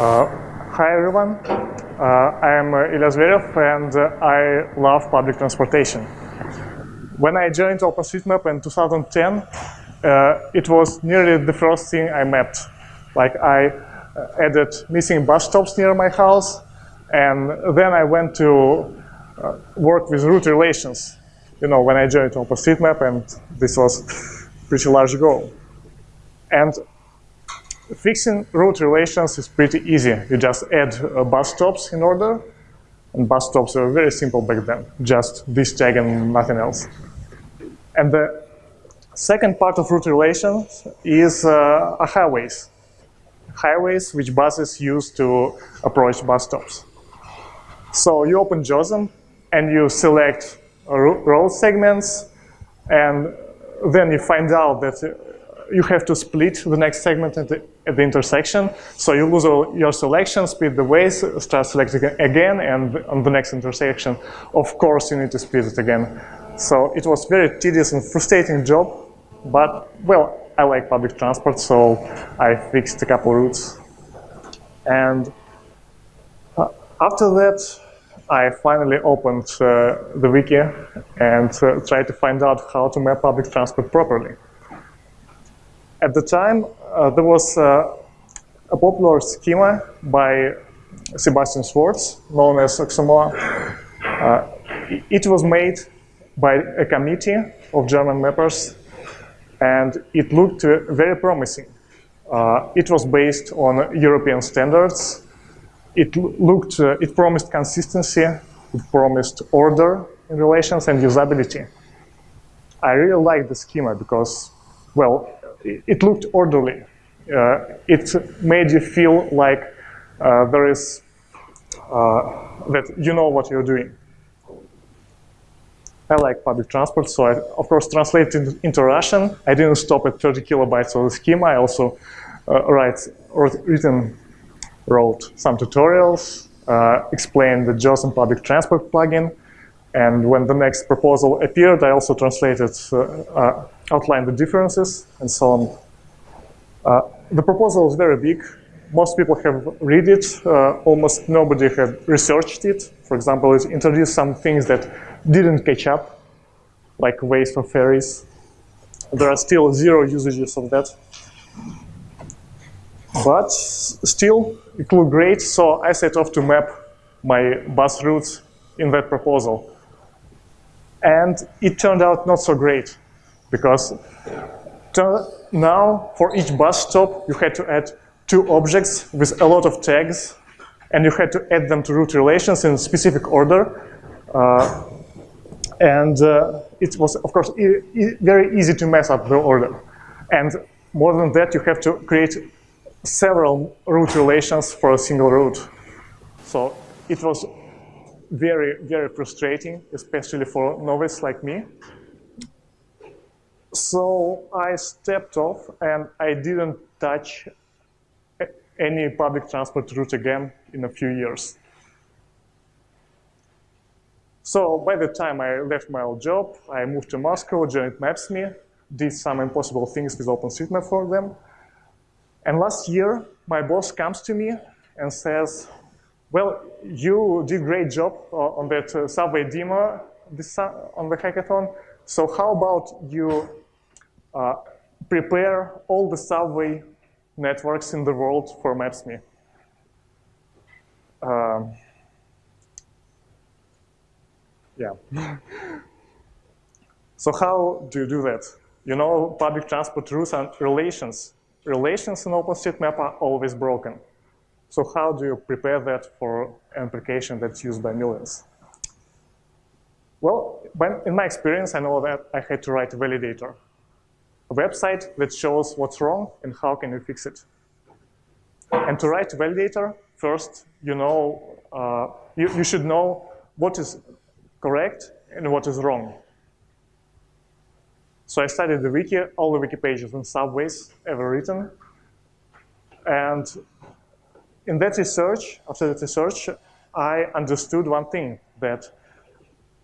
Uh, hi everyone, uh, I am uh, Ilya Zverev and uh, I love public transportation. When I joined OpenStreetMap in 2010, uh, it was nearly the first thing I mapped. Like I added missing bus stops near my house and then I went to work with route relations. You know, when I joined OpenStreetMap and this was pretty large goal. And Fixing route relations is pretty easy. You just add uh, bus stops in order, and bus stops were very simple back then, just this tag and nothing else. And the second part of route relations is uh, highways. Highways which buses use to approach bus stops. So you open JOSM and you select road segments, and then you find out that you have to split the next segment at the, at the intersection. So you lose all your selection, split the ways, start selecting again, and on the next intersection, of course, you need to split it again. So it was very tedious and frustrating job, but well, I like public transport, so I fixed a couple routes. And uh, after that, I finally opened uh, the wiki and uh, tried to find out how to map public transport properly. At the time, uh, there was uh, a popular schema by Sebastian Schwartz, known as Oxomoa. Uh, it was made by a committee of German mappers, and it looked very promising. It was based on European standards. It looked, it promised consistency, it promised order in relations and usability. I really liked the schema because, well, it looked orderly. Uh, it made you feel like uh, there is, uh, that you know what you're doing. I like public transport, so I, of course, translated into Russian. I didn't stop at 30 kilobytes of the schema. I also uh, write, written, wrote some tutorials, uh, explained the JOSM public transport plugin, and when the next proposal appeared, I also translated, uh, uh, outlined the differences and so on. Uh, the proposal is very big. Most people have read it. Almost nobody had researched it. For example, it introduced some things that didn't catch up, like ways for ferries. There are still zero usages of that. But still, it looked great, so I set off to map my bus routes in that proposal. And it turned out not so great because now for each bus stop, you had to add two objects with a lot of tags and you had to add them to route relations in specific order. Uh, and uh, it was, of course, e e very easy to mess up the order. And more than that, you have to create several route relations for a single route. So it was very, very frustrating, especially for novice like me. So I stepped off and I didn't touch any public transport route again in a few years. So by the time I left my old job, I moved to Moscow, joined Maps.me, did some impossible things with OpenStreetMap for them. And last year, my boss comes to me and says, well, you did great job uh, on that uh, subway demo this, on the hackathon. So how about you uh, prepare all the subway networks in the world for Maps.me? Um, yeah. so how do you do that? You know, public transport rules and relations. Relations in OpenStreetMap are always broken. So how do you prepare that for an application that's used by millions? Well, when, in my experience, I know that I had to write a validator, a website that shows what's wrong and how can you fix it. And to write a validator, first, you know, uh, you, you should know what is correct and what is wrong. So I studied the wiki, all the wiki pages on subways ever written, and in that research, after that research, I understood one thing, that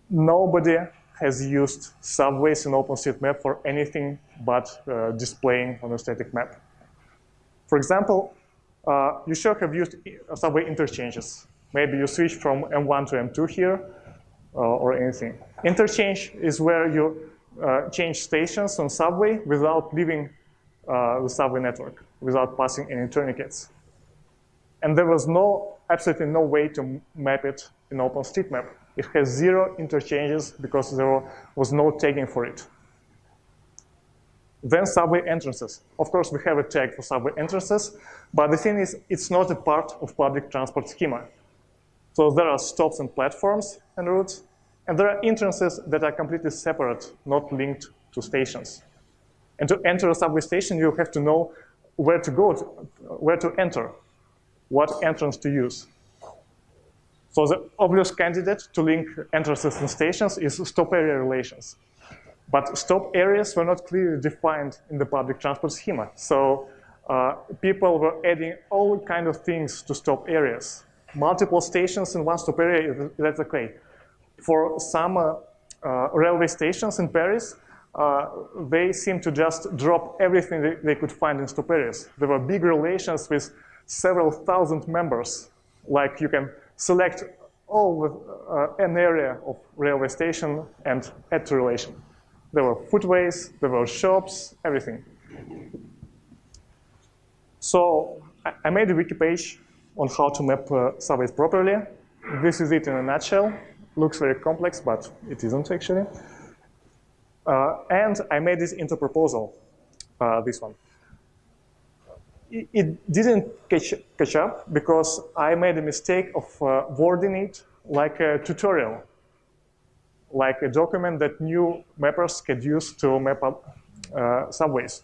nobody has used subways in OpenStreetMap for anything but uh, displaying on a static map. For example, uh, you should have used subway interchanges. Maybe you switch from M1 to M2 here, uh, or anything. Interchange is where you uh, change stations on subway without leaving uh, the subway network, without passing any tourniquets. And there was no, absolutely no way to map it in OpenStreetMap. It has zero interchanges because there was no tagging for it. Then subway entrances. Of course, we have a tag for subway entrances, but the thing is, it's not a part of public transport schema. So there are stops and platforms and routes, and there are entrances that are completely separate, not linked to stations. And to enter a subway station, you have to know where to go, to, where to enter, what entrance to use. So the obvious candidate to link entrances and stations is stop area relations. But stop areas were not clearly defined in the public transport schema. So uh, people were adding all kind of things to stop areas. Multiple stations in one stop area, that's okay. For some uh, uh, railway stations in Paris, uh, they seem to just drop everything they, they could find in stop areas. There were big relations with several thousand members. Like you can select all the, uh, an area of railway station and add to relation. There were footways, there were shops, everything. So I made a wiki page on how to map uh, properly. This is it in a nutshell. Looks very complex, but it isn't actually. Uh, and I made this into proposal, uh, this one. It, didn't catch, catch, up because I made a mistake of uh, wording it like a tutorial like a document that new mappers could use to map up uh, subways.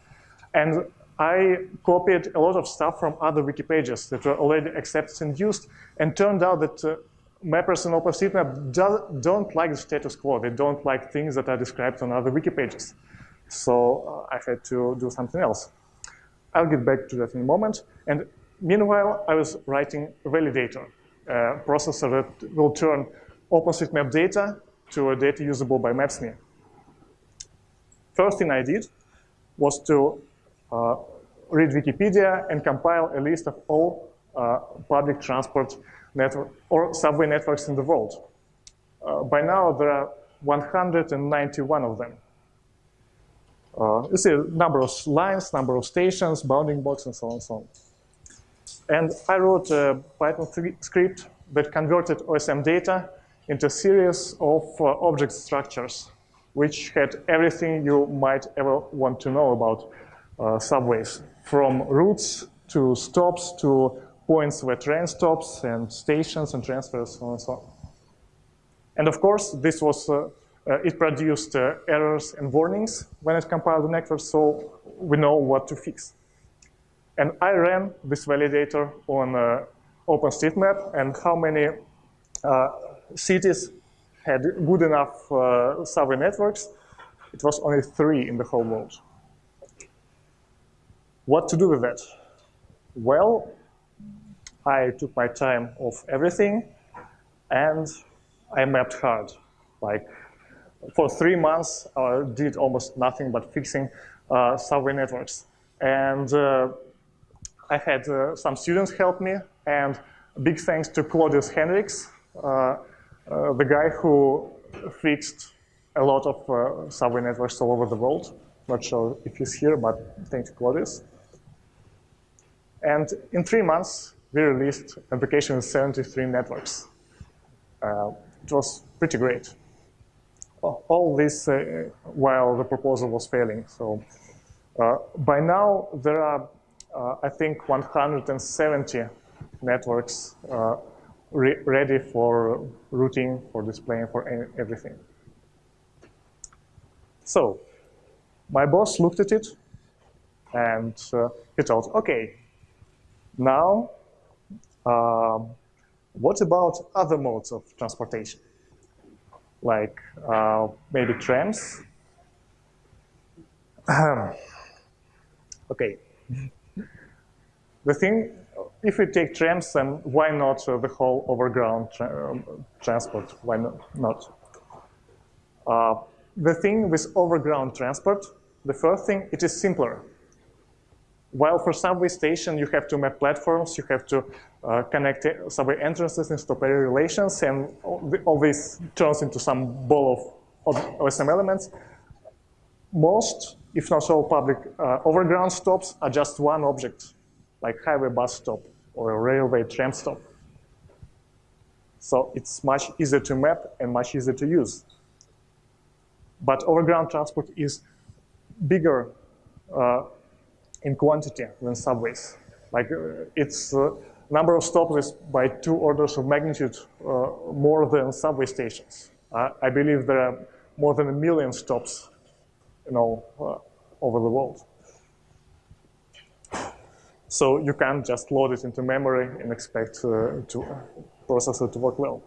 And I copied a lot of stuff from other wiki pages that were already accepted and used, and turned out that uh, mappers in OpenStreetMap do, don't like the status quo. They don't like things that are described on other wiki pages. So uh, I had to do something else. I'll get back to that in a moment. And meanwhile, I was writing a validator, a processor that will turn OpenStreetMap data to a data usable by Maps.me. First thing I did was to uh, read Wikipedia and compile a list of all uh, public transport network or subway networks in the world. Uh, by now, there are 191 of them. Uh, you see number of lines, number of stations, bounding box, and so on and so on. And I wrote a Python script that converted OSM data into a series of uh, object structures which had everything you might ever want to know about uh, subways, from routes to stops to points where train stops and stations and transfers so on and so on. And of course, this was, uh, it produced uh, errors and warnings when it compiled the network, so we know what to fix. And I ran this validator on uh, OpenStreetMap and how many uh, cities had good enough uh, subway networks. It was only three in the whole world. What to do with that? Well, I took my time off everything and I mapped hard. Like for three months, I did almost nothing but fixing uh, subway networks. And uh, I had uh, some students help me and big thanks to Claudius Henrichs, uh, uh, the guy who fixed a lot of uh, subway networks all over the world. Not sure if he's here, but thanks to Claudius. And in three months, we released application with 73 networks. Uh, it was pretty great. All this uh, while the proposal was failing. So uh, by now, there are, I think, 170 networks re ready for routing, for displaying, for everything. So my boss looked at it and uh, he thought, okay, now uh, what about other modes of transportation? Like uh, maybe trams? okay. the thing if we take trams, then why not uh, the whole overground tra um, transport? Why not? Uh, the thing with overground transport, the first thing, it is simpler. While for subway station, you have to map platforms, you have to uh, connect subway entrances in stop area relations, and all this turns into some ball of OSM elements. Most, if not all, public uh, overground stops are just one object, like highway bus stop or a railway tram stop. So it's much easier to map and much easier to use. But overground transport is bigger uh, in quantity than subways. Like uh, its uh, number of stops is by two orders of magnitude uh, more than subway stations. I believe there are more than a million stops, you know, over the world. So you can't just load it into memory and expect uh, to process it to work well.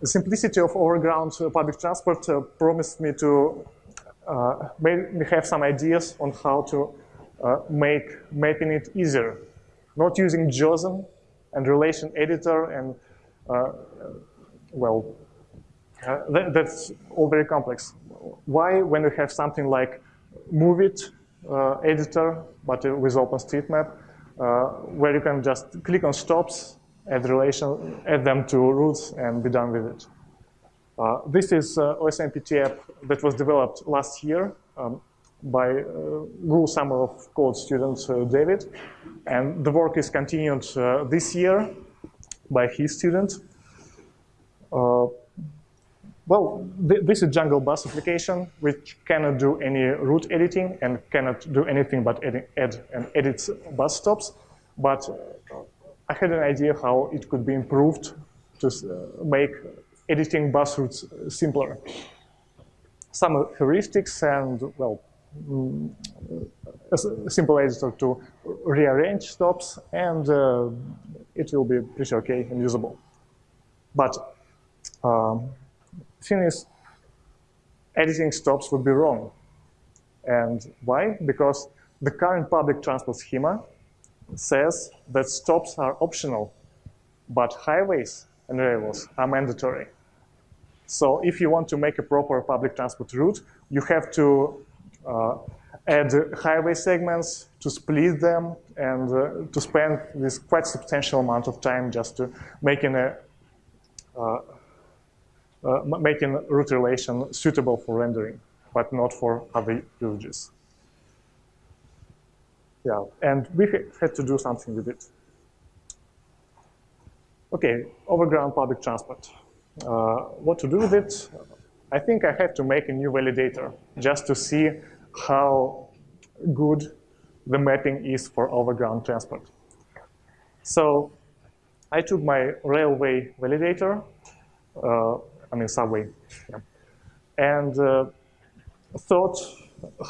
The simplicity of overground uh, public transport uh, promised me to uh, we have some ideas on how to uh, make mapping it easier. Not using JOSM and relation editor and, uh, well, that, that's all very complex. Why, when you have something like Moovit uh, editor, but with OpenStreetMap, uh, where you can just click on stops, add relation, add them to routes, and be done with it. Uh, this is uh, OSMPT app that was developed last year um, by uh, Google Summer of Code student uh, David. And the work is continued uh, this year by his student. Uh, well, th this is Jungle Bus application, which cannot do any route editing and cannot do anything but add, add and edit bus stops. But I had an idea how it could be improved to make editing bus routes simpler. Some heuristics and, well, mm, a simple editor to rearrange stops, and uh, it will be pretty okay and usable. But um, thing is, editing stops would be wrong. And why? Because the current public transport schema says that stops are optional, but highways and railways are mandatory. So if you want to make a proper public transport route, you have to uh, add highway segments, to split them, and uh, to spend this quite substantial amount of time just to making a uh, uh making route relation suitable for rendering, but not for other usages. Yeah, and we had to do something with it. Okay, overground public transport. Uh, what to do with it? I think I have to make a new validator just to see how good the mapping is for overground transport. So I took my railway validator, uh, I mean subway, yeah, and uh, thought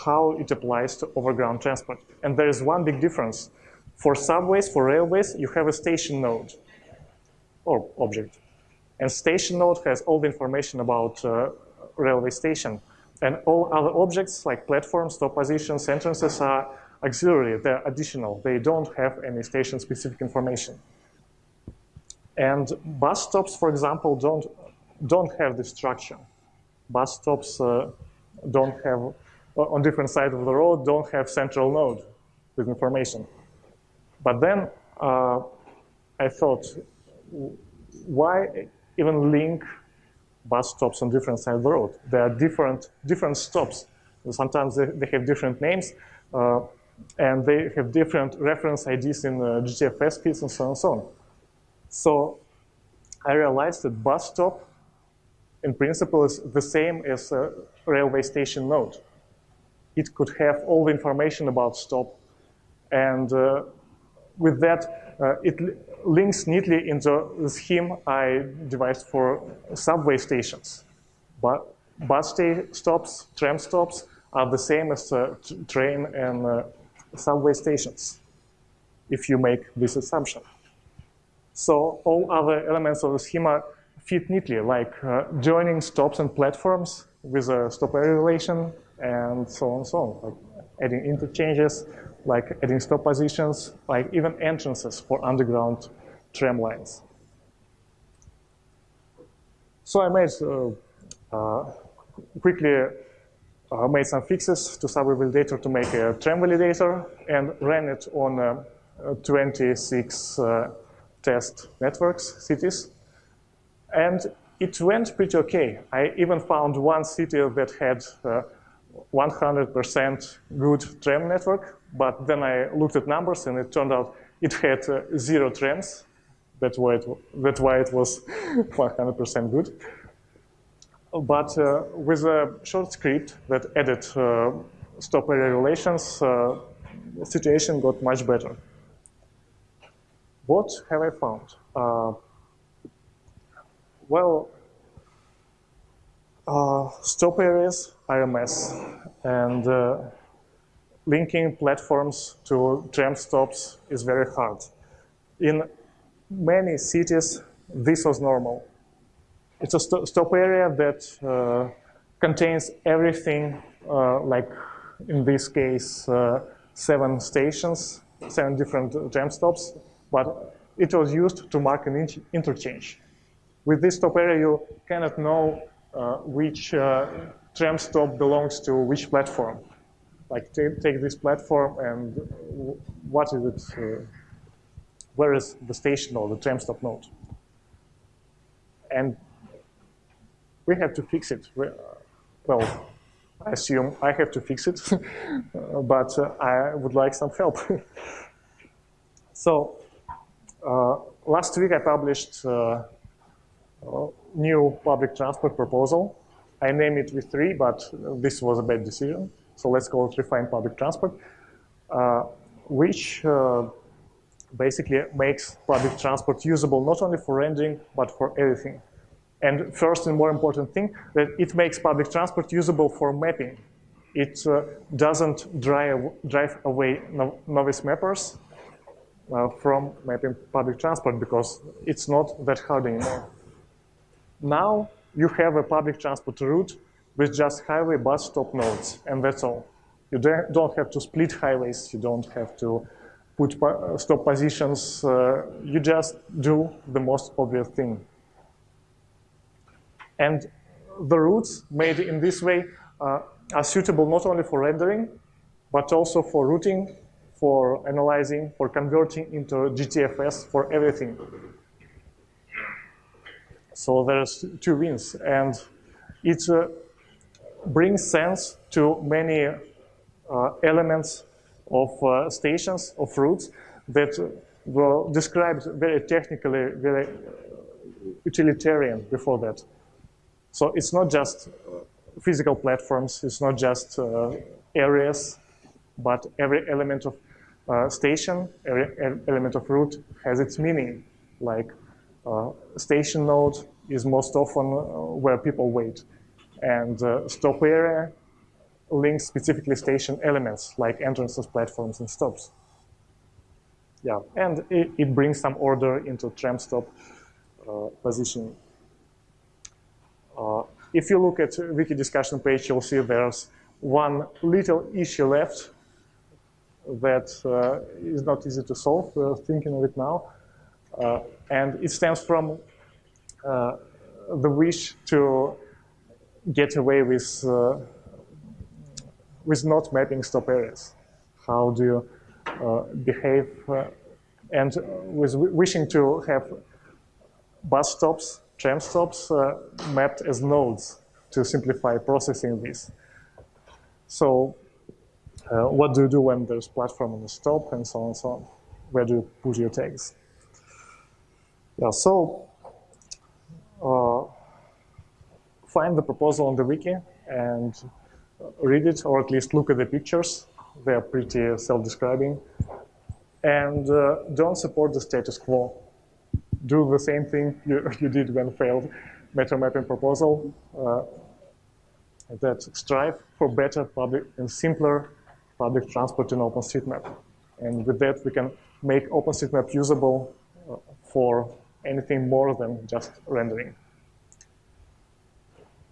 how it applies to overground transport. And there is one big difference. For subways, for railways, you have a station node or object. And station node has all the information about uh, railway station. And all other objects like platforms, stop positions, entrances are auxiliary, they're additional. They don't have any station-specific information. And bus stops, for example, don't, don't have this structure. Bus stops uh, don't have, uh, on different sides of the road, don't have central node with information. But then uh, I thought, why even link bus stops on different sides of the road. There are different, different stops. Sometimes they, they have different names, uh, and they have different reference IDs in uh, GTFS feeds and so on and so on. So I realized that bus stop, in principle, is the same as a railway station node. It could have all the information about stop, and uh, with that, uh, it links neatly in the scheme I devised for subway stations. But bus stops, tram stops are the same as uh, train and uh, subway stations, if you make this assumption. So all other elements of the schema fit neatly, like uh, joining stops and platforms with a stop area relation, and so on and so on, like adding interchanges, like adding stop positions, like even entrances for underground tram lines. So I made uh, uh, quickly uh, made some fixes to sub-validator to make a tram validator and ran it on uh, 26 uh, test networks, cities. And it went pretty okay. I even found one city that had 100% good tram network, but then I looked at numbers and it turned out it had uh, zero trams. That's why it, that's why it was 100% good. But uh, with a short script that added uh, stop area relations, uh, situation got much better. What have I found? Uh, well, stop areas mess, and uh, linking platforms to tram stops is very hard. In many cities, this was normal. It's a st stop area that uh, contains everything, uh, like in this case, uh, seven stations, seven different tram stops, but it was used to mark an interchange. With this stop area, you cannot know which uh, tram stop belongs to which platform. Like take this platform and what is it, uh, where is the station or the tram stop node? And we have to fix it. Well, I assume I have to fix it, but uh, I would like some help. so uh, last week I published uh, new public transport proposal. I named it V3, but this was a bad decision. So let's call it refined public transport, uh, which uh, basically makes public transport usable not only for rendering, but for everything. And first and more important thing, that it makes public transport usable for mapping. It uh, doesn't drive, drive away no, novice mappers uh, from mapping public transport because it's not that hard anymore. Now you have a public transport route with just highway bus stop nodes, and that's all. You don't have to split highways. You don't have to put stop positions. Uh, you just do the most obvious thing. And the routes made in this way uh, are suitable not only for rendering, but also for routing, for analyzing, for converting into GTFS, for everything. So there's two wins. And it uh, brings sense to many uh, elements of uh, stations, of routes that were described very technically, very utilitarian before that. So it's not just physical platforms, it's not just uh, areas, but every element of uh, station, every element of route has its meaning, like uh, station node is most often uh, where people wait. And uh, stop area links specifically station elements like entrances, platforms, and stops. Yeah, and it, it brings some order into tram stop uh, positioning. Uh, if you look at wiki discussion page, you'll see there's one little issue left that uh, is not easy to solve. We're thinking of it now. Uh, and it stems from uh, the wish to get away with, uh, with not mapping stop areas. How do you behave and with wishing to have bus stops, tram stops uh, mapped as nodes to simplify processing this. So uh, what do you do when there's platform on the stop and so on and so on? Where do you put your tags? Yeah, so uh, find the proposal on the wiki and read it, or at least look at the pictures. They're pretty self-describing. And uh, don't support the status quo. Do the same thing you, you did when failed metro mapping proposal. Uh, that strive for better public and simpler public transport in OpenStreetMap. And with that, we can make OpenStreetMap usable uh, for anything more than just rendering.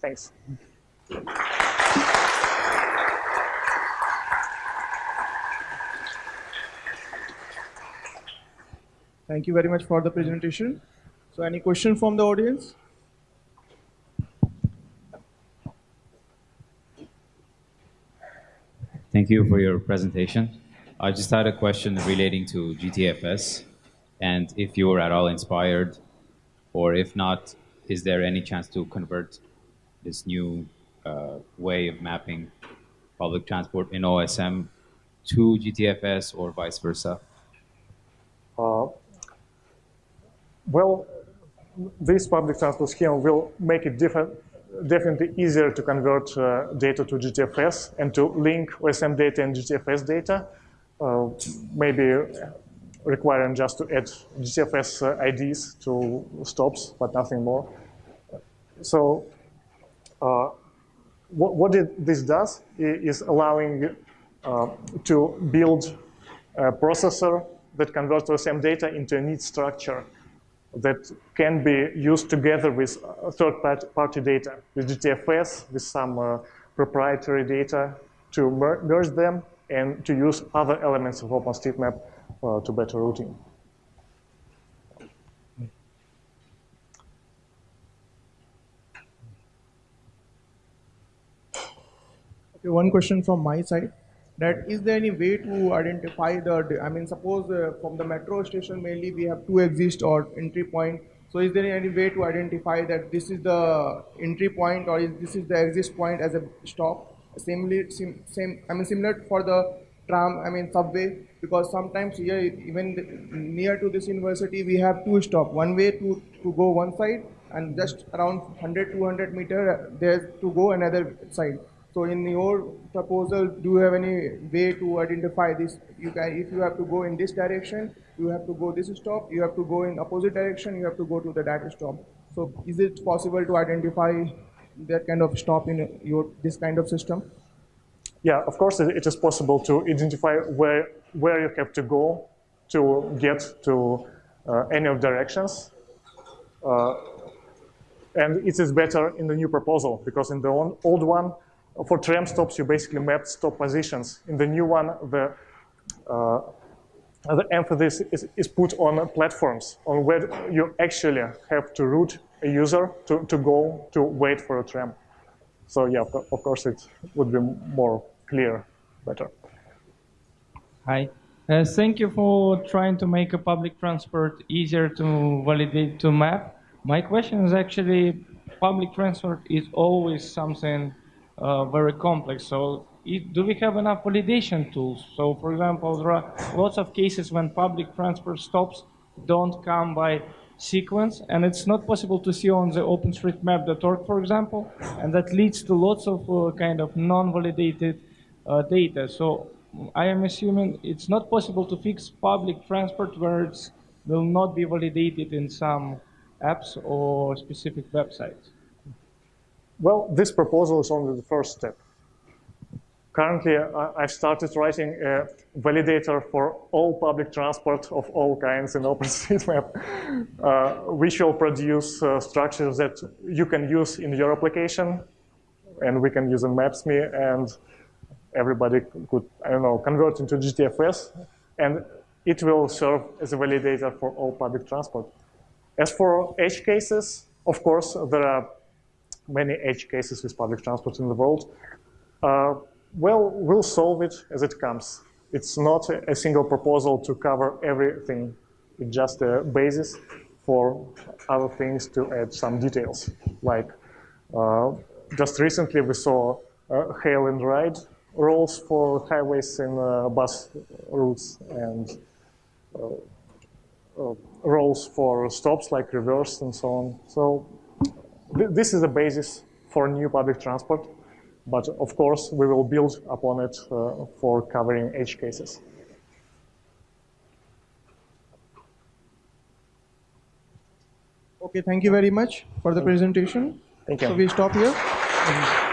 Thanks. Thank you very much for the presentation. So any question from the audience? Thank you for your presentation. I just had a question relating to GTFS, and if you were at all inspired, or if not, is there any chance to convert this new uh, way of mapping public transport in OSM to GTFS or vice versa? Uh, well, this public transport scheme will make it different, definitely easier to convert uh, data to GTFS and to link OSM data and GTFS data, uh, maybe requiring just to add GTFS uh, IDs to stops, but nothing more. So uh, what, what it, this does is allowing uh, to build a processor that converts the same data into a neat structure that can be used together with uh, third-party data, with GTFS, with some uh, proprietary data to mer merge them and to use other elements of OpenStreetMap uh, to better routing. Okay, one question from my side that is there any way to identify the, I mean, suppose uh, from the metro station mainly we have two exit or entry point. So is there any way to identify that this is the entry point or is this is the exit point as a stop? Similarly, sim, same, I mean, similar for the tram, I mean, subway, because sometimes here, even near to this university, we have two stop. One way to, to go one side and just around 100, 200 meter, uh, there's to go another side. So in your proposal, do you have any way to identify this? You can, if you have to go in this direction, you have to go this stop. You have to go in opposite direction. You have to go to the that stop. So is it possible to identify that kind of stop in your this kind of system? Yeah, of course, it is possible to identify where where you have to go to get to uh, any of directions. Uh, and it is better in the new proposal because in the old one, for tram stops, you basically mapped stop positions. In the new one, the, uh, the emphasis is, is, put on platforms, on where you actually have to route a user to, to go to wait for a tram. So yeah, of course, it would be more clear, better. Hi. Uh, thank you for trying to make a public transport easier to validate to map. My question is actually, public transport is always something uh, very complex. So it, do we have enough validation tools? So for example, there are lots of cases when public transport stops don't come by sequence, and it's not possible to see on the OpenStreetMap.org, for example, and that leads to lots of uh, kind of non-validated uh, data. So I am assuming it's not possible to fix public transport where it will not be validated in some apps or specific websites. Well, this proposal is only the first step. Currently, I've started writing a validator for all public transport of all kinds in OpenStreetMap, uh, which will produce uh, structures that you can use in your application, and we can use in Maps.me, and everybody could, I don't know, convert into GTFS, and it will serve as a validator for all public transport. As for edge cases, of course, there are many edge cases with public transport in the world. Uh, well, we'll solve it as it comes. It's not a, single proposal to cover everything. It's just a basis for other things to add some details. Like uh, just recently we saw uh, hail and ride rules for highways and uh, bus routes and uh, uh, rules for stops like reverse and so on. So this is the basis for new public transport, but of course we will build upon it uh, for covering edge cases. Okay, thank you very much for the presentation. Thank you. So we stop here.